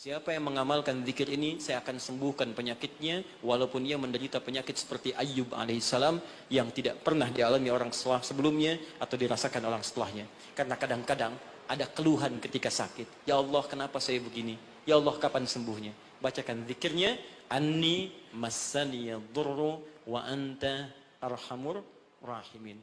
Siapa yang mengamalkan zikir ini, saya akan sembuhkan penyakitnya, walaupun ia menderita penyakit seperti Ayub alaihissalam yang tidak pernah dialami orang sebelumnya atau dirasakan orang setelahnya. Karena kadang-kadang ada keluhan ketika sakit. Ya Allah, kenapa saya begini? Ya Allah, kapan sembuhnya? Bacakan zikirnya, Anni massani durru wa anta arhamur rahimin.